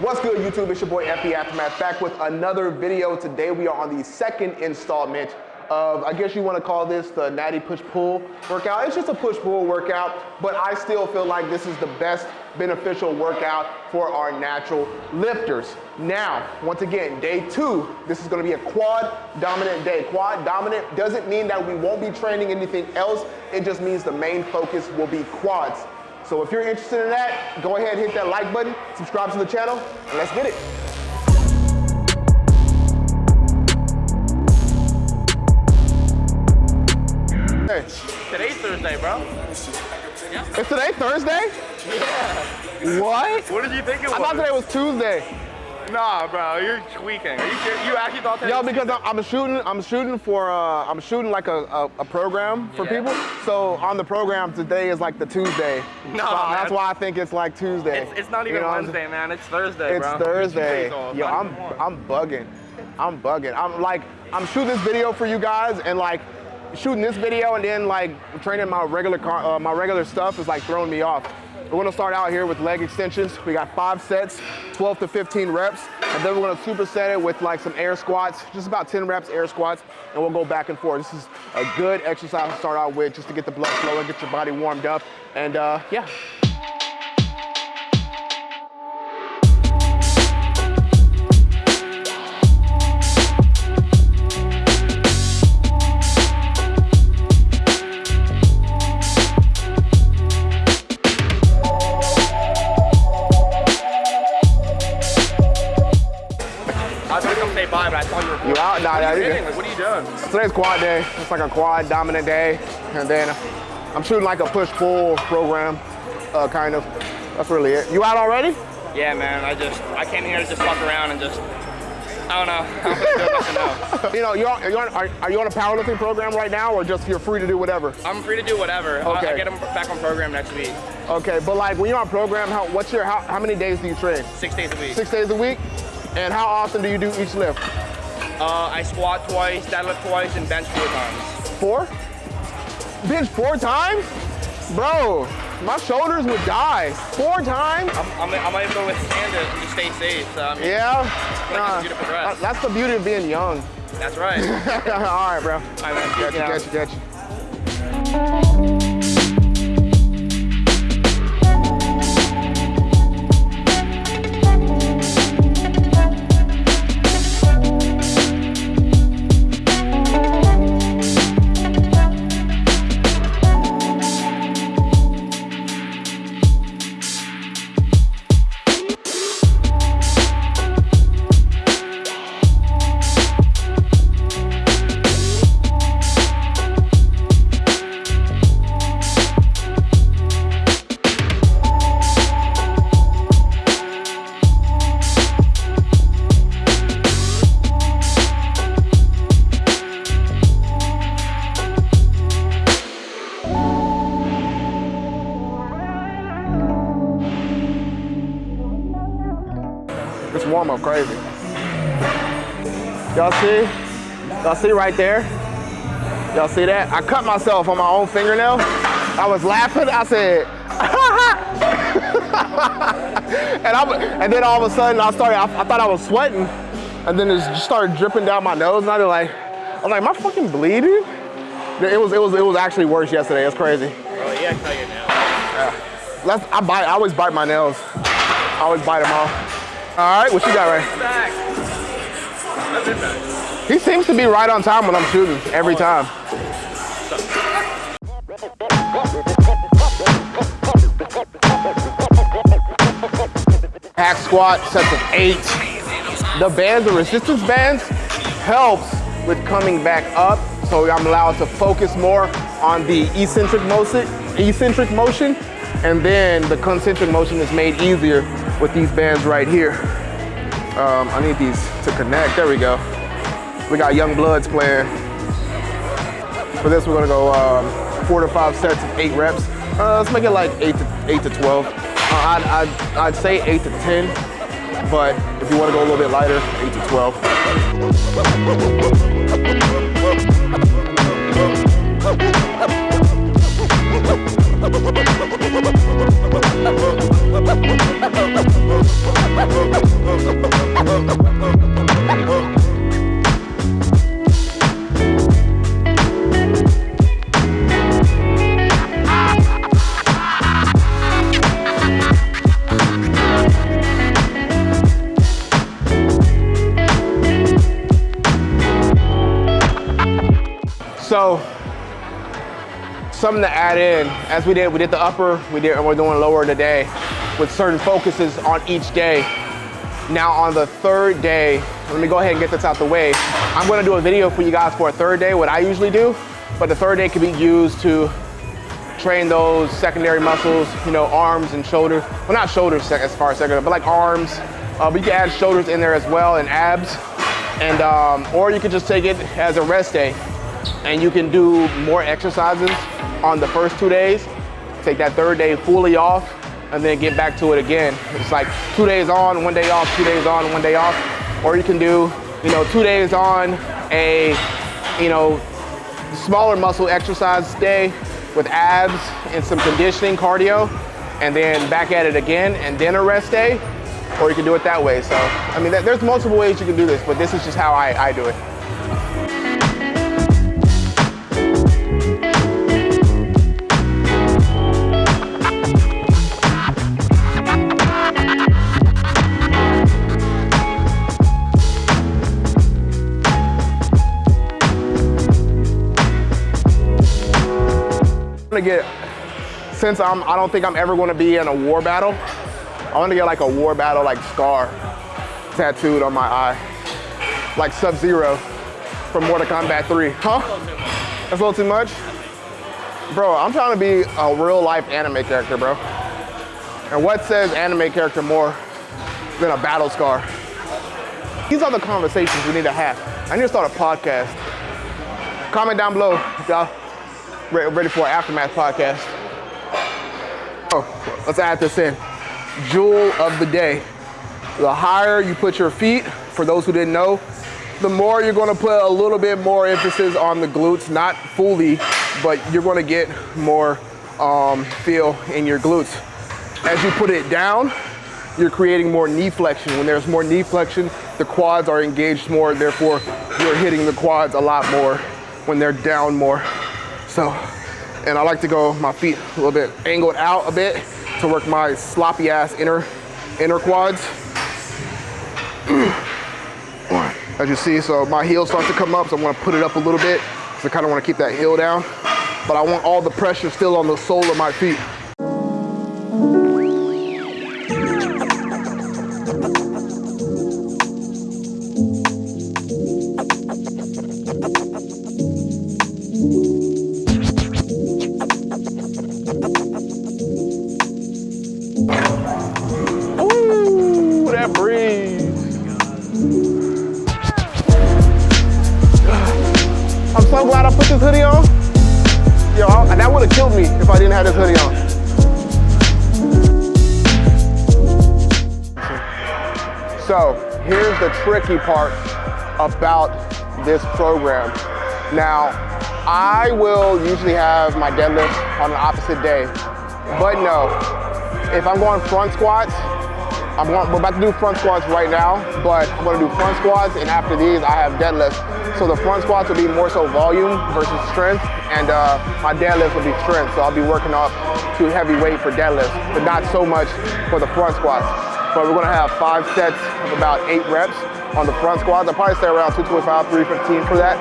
What's good, YouTube? It's your boy FB Aftermath back with another video. Today we are on the second installment of, I guess you want to call this the Natty Push Pull workout. It's just a push pull workout, but I still feel like this is the best beneficial workout for our natural lifters. Now, once again, day two, this is gonna be a quad dominant day. Quad dominant doesn't mean that we won't be training anything else. It just means the main focus will be quads. So if you're interested in that, go ahead, hit that like button, subscribe to the channel, and let's get it. Hey. Today's Thursday, bro. Yeah. Is today Thursday? Yeah. What? What did you think it was? I thought today was Tuesday. Nah, bro, you're tweaking. Are you? You actually thought that? Yo, because I'm, I'm shooting, I'm shooting for, uh, I'm shooting like a, a, a program for Yeah. people. So on the program today is like the Tuesday. No, so that's why I think it's like Tuesday. It's, it's not You even know Wednesday, man. It's Thursday, It's bro. Thursday. Days off, Yo, I'm. I'm bugging. I'm bugging. I'm like I'm shooting this video for you guys and like shooting this video and then like training my regular car, uh, my regular stuff is like throwing me off. We're gonna start out here with leg extensions. We got five sets, 12 to 15 reps, and then we're gonna superset it with like some air squats, just about 10 reps air squats, and we'll go back and forth. This is a good exercise to start out with, just to get the blood flowing, get your body warmed up, and uh, yeah. Come say bye, but I saw you were You out? Nah, What nah, you doing? Like, what are you doing? Today's quad day. It's like a quad dominant day. And then I'm shooting like a push-pull program, uh, kind of. That's really it. You out already? Yeah, man. I just I came here to just fuck around and just I don't know. I don't know. You know, you're, you're on, are, are you on a powerlifting program right now or just you're free to do whatever? I'm free to do whatever. I, Okay. I get them back on program next week, Okay, but like when you're on program, how, what's your, how, how many days do you train? six days a week. Six days a week? And how often do you do each lift? Uh, I squat twice, deadlift twice, and bench four times. Four? Bench four times? Bro, my shoulders would die. Four times? I'm, I'm, I'm able to withstand it and just stay safe. So I mean, Yeah? Nah, that's the beauty of being young. that's right. All right, bro. I mean, Catch you, catch you, catch you. This warm up crazy. Y'all see? Y'all see right there? Y'all see that? I cut myself on my own fingernail. I was laughing. I said, and I and then all of a sudden I started. I, I thought I was sweating, and then it just started dripping down my nose. And I was like, I was like, am I fucking bleeding? It was it was it was actually worse yesterday. It's crazy. Oh yeah, I cut your nail. That's, I bite. I always bite my nails. I always bite them off. All right, what you got right? He seems to be right on time when I'm shooting every time. Hack squat, sets of eight. The bands, the resistance bands, helps with coming back up. So I'm allowed to focus more on the eccentric motion, eccentric motion, and then the concentric motion is made easier with these bands right here. Um, I need these to connect. There we go. We got Young Bloods playing. For this, we're gonna go um, four to five sets of eight reps. Uh, let's make it like eight to eight to twelve. Uh, I'd, I'd, I'd say eight to ten, but if you want to go a little bit lighter, eight to twelve. So something to add in, as we did, we did the upper, we did, and we're doing lower today with certain focuses on each day. Now on the third day, let me go ahead and get this out the way. I'm gonna do a video for you guys for a third day, what I usually do, but the third day can be used to train those secondary muscles, you know, arms and shoulders. Well, not shoulders as far as secondary, but like arms. Uh, but you can add shoulders in there as well and abs. And, um, or you could just take it as a rest day and you can do more exercises on the first two days. Take that third day fully off and then get back to it again. It's like two days on, one day off, two days on, one day off. Or you can do, you know, two days on a, you know, smaller muscle exercise day with abs and some conditioning cardio and then back at it again and then a rest day or you can do it that way. So, I mean, there's multiple ways you can do this, but this is just how I, I do it. Gonna get, since I'm, I don't think I'm ever gonna be in a war battle, I wanna get like a war battle like scar tattooed on my eye. Like Sub-Zero from Mortal Kombat 3. Huh? That's a little too much? Bro, I'm trying to be a real life anime character, bro. And what says anime character more than a battle scar? These are the conversations we need to have. I need to start a podcast. Comment down below, y'all ready for an Aftermath podcast. Oh, let's add this in. Jewel of the day. The higher you put your feet, for those who didn't know, the more you're gonna put a little bit more emphasis on the glutes, not fully, but you're gonna get more um, feel in your glutes. As you put it down, you're creating more knee flexion. When there's more knee flexion, the quads are engaged more, therefore you're hitting the quads a lot more when they're down more. So, and I like to go my feet a little bit angled out a bit to work my sloppy ass inner, inner quads. As you see, so my heel starts to come up, so I'm gonna put it up a little bit. So I kind of wanna keep that heel down, but I want all the pressure still on the sole of my feet. Have killed me if I didn't have this hoodie on. So here's the tricky part about this program. Now, I will usually have my deadlift on an opposite day, but no, if I'm going front squats, I'm going, we're about to do front squats right now, but I'm gonna do front squats, and after these, I have deadlifts. So the front squats will be more so volume versus strength, and uh, my deadlifts will be strength. So I'll be working up to heavy weight for deadlifts, but not so much for the front squats. But we're gonna have five sets of about eight reps on the front squats. I'll probably stay around 225, 315 for that.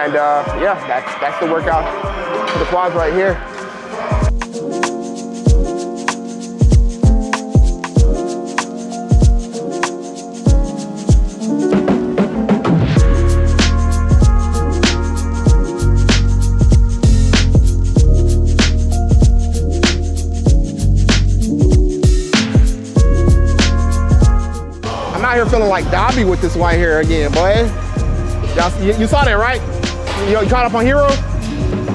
And uh, yeah, that's, that's the workout for the quads right here. Feeling like Dabi with this white hair again, boy. You, you, saw that, right? You, you, caught up on Hero?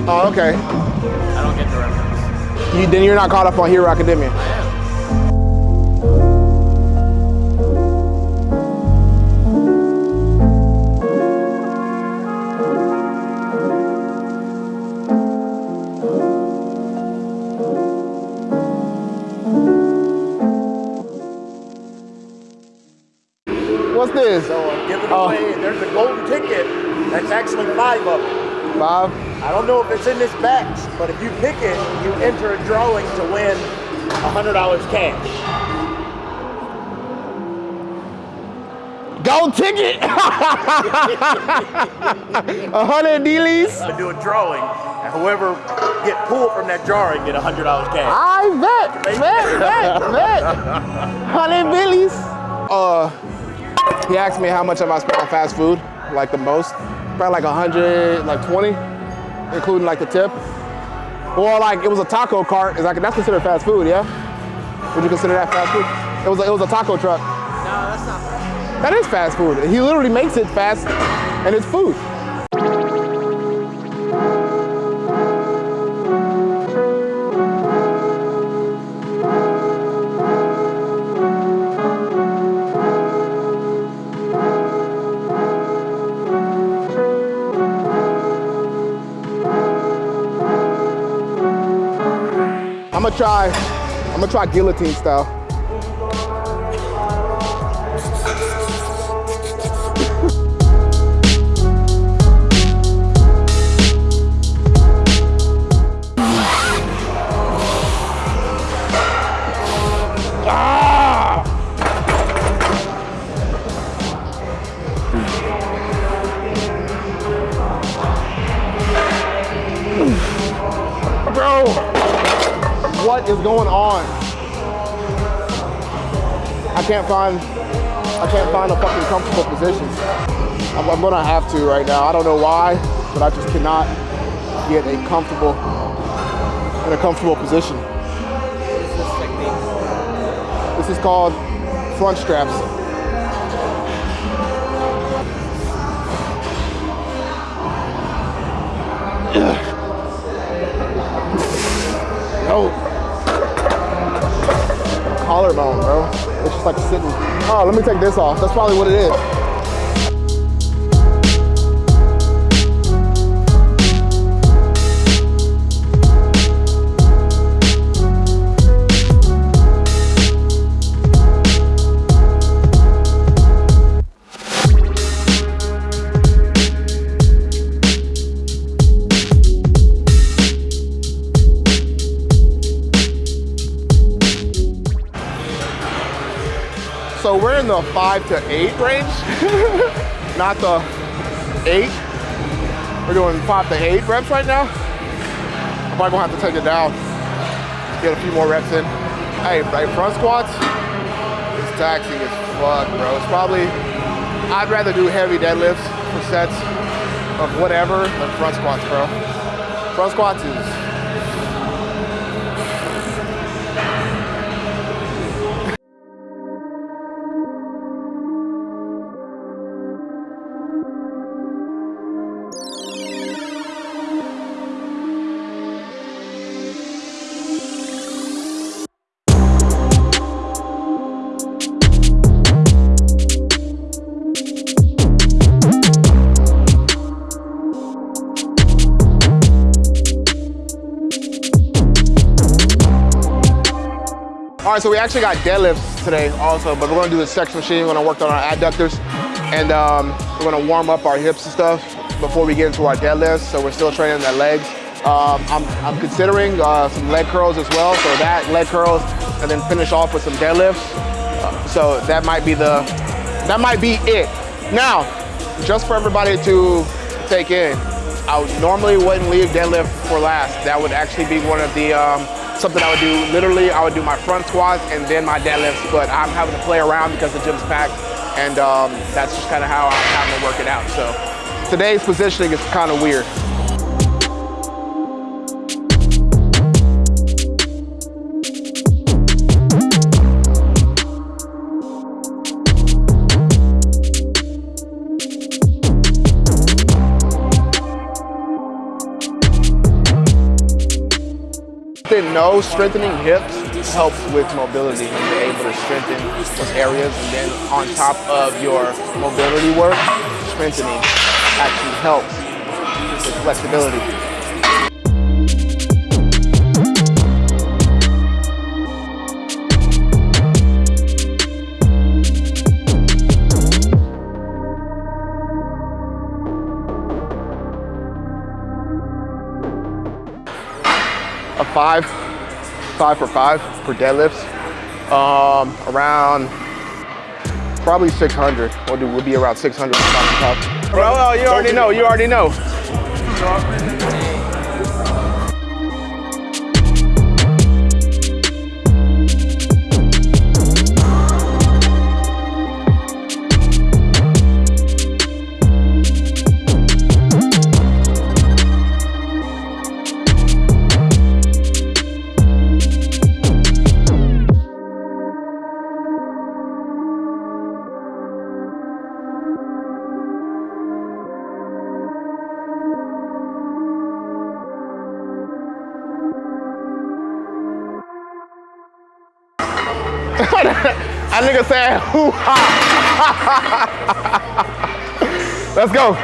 Oh, okay. I don't get the reference. You, then you're not caught up on Hero Academia. What's this? So I'm giving oh. away, there's a golden ticket. That's actually five of them. Five? I don't know if it's in this batch, but if you pick it, you enter a drawing to win $100 cash. Gold ticket. A hundred dealies. to do a drawing, and whoever get pulled from that drawing get a hundred dollars cash. I bet, bet, bet, bet. Hundred billies. Uh, he asked me how much have I spent on fast food, like the most, probably like a hundred, like twenty, including like the tip. Or like it was a taco cart. Is like that's considered fast food, yeah? Would you consider that fast food? It was a, it was a taco truck. No, that's not. Fast. That is fast food. He literally makes it fast, and it's food. I'm gonna try. I'm gonna try guillotine style. What is going on? I can't find, I can't find a fucking comfortable position. I'm, I'm gonna have to right now. I don't know why, but I just cannot get a comfortable, in a comfortable position. This is called front straps. Collarbone, bro. It's just like sitting. Oh, let me take this off. That's probably what it is. The five to eight range, not the eight. We're doing five to eight reps right now. I'm probably gonna have to take it down, get a few more reps in. Hey, right front squats, it's taxing as fuck, bro. It's probably, I'd rather do heavy deadlifts for sets of whatever than front squats, bro. Front squats is All right, so we actually got deadlifts today also, but we're gonna do the sex machine. We're gonna work on our adductors, and um, we're gonna warm up our hips and stuff before we get into our deadlifts. So we're still training the legs. Um, I'm, I'm considering uh, some leg curls as well. So that leg curls, and then finish off with some deadlifts. Uh, so that might be the, that might be it. Now, just for everybody to take in, I normally wouldn't leave deadlift for last. That would actually be one of the um, something I would do. Literally, I would do my front squats and then my deadlifts. But I'm having to play around because the gym's packed, and um, that's just kind of how I'm having to work it out. So today's positioning is kind of weird. Didn't know strengthening hips helps with mobility and you're able to strengthen those areas and then on top of your mobility work, strengthening actually helps with flexibility. Five, five for five for deadlifts. Um, around Probably 600. We'll do. We'll be around 600 pound puff. Bro, you already know. You already know. That nigga said, hoo ha. Let's go.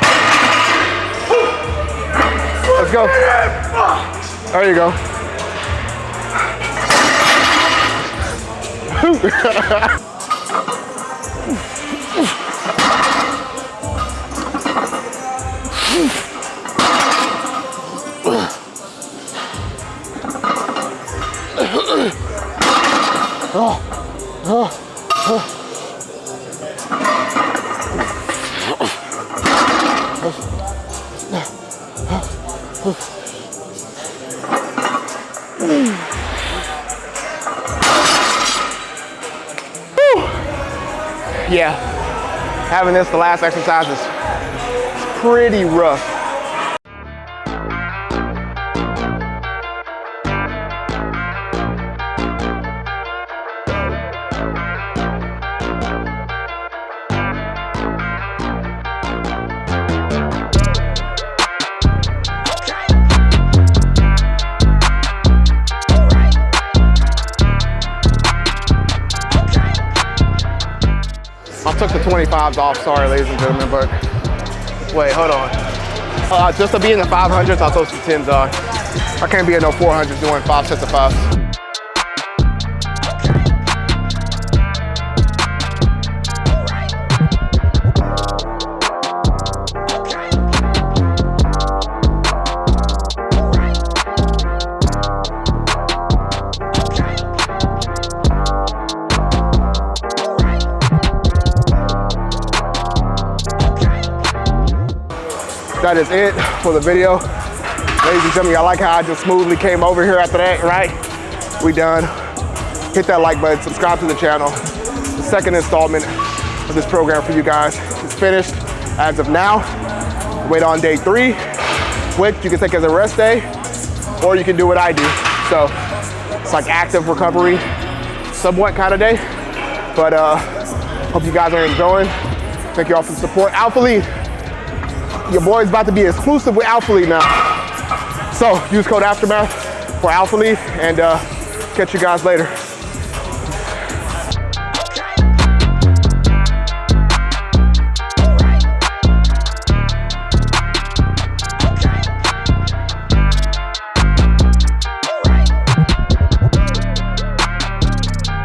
Let's go. There you go. Oh. Yeah, having this the last exercise is pretty rough. Took the 25s off, sorry ladies and gentlemen, but wait, hold on. Uh, just to be in the 500s, I'll throw some 10s on. I can't be in no 400s doing five sets of fives. That is it for the video. Ladies and gentlemen, y'all like how I just smoothly came over here after that, right? We done. Hit that like button, subscribe to the channel. The second installment of this program for you guys is finished as of now. Wait on day three, which you can take as a rest day, or you can do what I do. So it's like active recovery, somewhat kind of day. But uh, hope you guys are enjoying. Thank you all for the support. Alphalete, your boy's about to be exclusive with Alphalete now. So use code Aftermath for Alphalete and uh, catch you guys later.